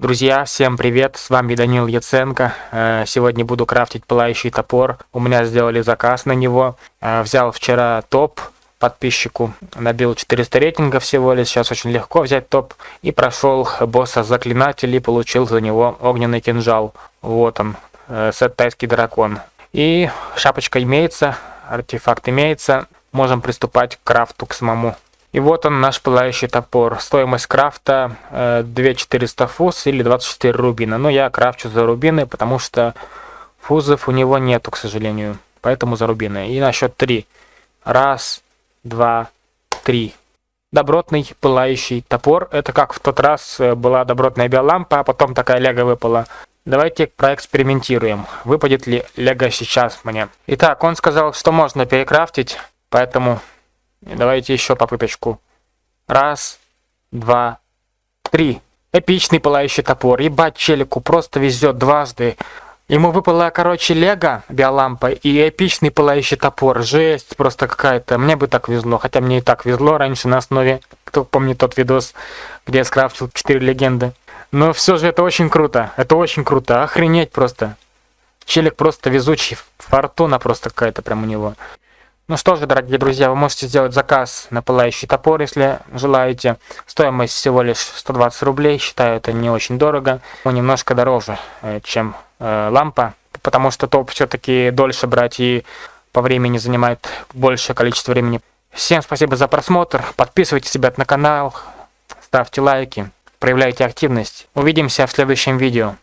Друзья, всем привет, с вами Данил Яценко. Э, сегодня буду крафтить пылающий топор. У меня сделали заказ на него. Э, взял вчера топ подписчику, набил 400 рейтингов всего лишь. Сейчас очень легко взять топ. И прошел босса заклинателей, получил за него огненный кинжал. Вот он, э, сет тайский дракон. И шапочка имеется, артефакт имеется. Можем приступать к крафту к самому. И вот он, наш пылающий топор. Стоимость крафта э, 2400 фуз или 24 рубина. Но я крафчу за рубины, потому что фузов у него нету, к сожалению. Поэтому за рубины. И на счет 3. Раз, два, три. Добротный пылающий топор. Это как в тот раз э, была добротная биолампа, а потом такая лего выпала. Давайте проэкспериментируем, выпадет ли лего сейчас мне. Итак, он сказал, что можно перекрафтить, поэтому Давайте еще попыточку. Раз, два, три. Эпичный пылающий топор. Ебать, челику просто везет дважды. Ему выпала, короче, лего, биолампа и эпичный пылающий топор. Жесть просто какая-то. Мне бы так везло. Хотя мне и так везло раньше на основе. Кто помнит тот видос, где я скрафтил 4 легенды. Но все же это очень круто. Это очень круто. Охренеть просто. Челик просто везучий. Фортуна просто какая-то прям у него. Ну что же, дорогие друзья, вы можете сделать заказ на пылающий топор, если желаете. Стоимость всего лишь 120 рублей, считаю это не очень дорого. Но немножко дороже, э, чем э, лампа, потому что топ все-таки дольше брать и по времени занимает большее количество времени. Всем спасибо за просмотр, подписывайтесь, ребят, на канал, ставьте лайки, проявляйте активность. Увидимся в следующем видео.